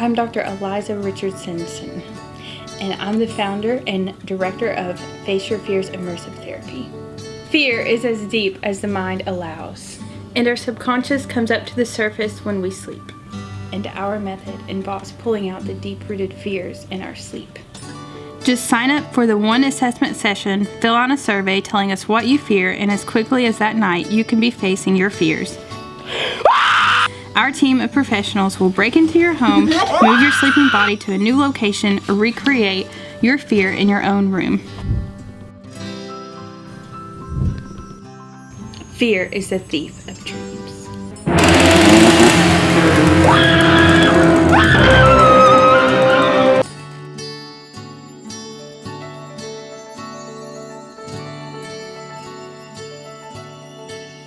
I'm Dr. Eliza Richardson, and I'm the founder and director of Face Your Fears Immersive Therapy. Fear is as deep as the mind allows, and our subconscious comes up to the surface when we sleep. And our method involves pulling out the deep-rooted fears in our sleep. Just sign up for the one assessment session, fill out a survey telling us what you fear, and as quickly as that night, you can be facing your fears. Our team of professionals will break into your home, move your sleeping body to a new location, or recreate your fear in your own room. Fear is the thief of truth.